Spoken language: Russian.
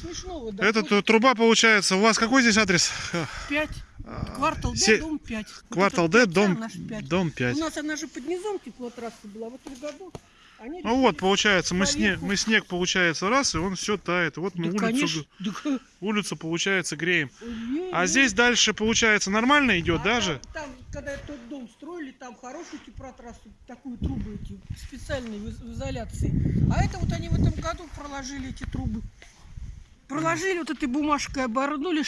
смешного, да. Эта ту- труба получается. У вас какой здесь адрес? 5. Квартал Д, Се- дом 5. Квартал Д, дом, дом 5. У нас она же под низом теплотрасса была. В этом году они Ну вот, получается, мы снег, мы снег, получается, раз, и он все тает. Вот мы Да, улицу, конечно. да, улицу, получается, греем. ой-ой-ой. А здесь дальше, получается, нормально идет А даже? Там, там, когда тот дом строили, там хорошую теплотрассу, такую трубу эти, специальные в изоляции. А это вот они в этом году проложили эти трубы. Проложили вот этой бумажкой, оборнули,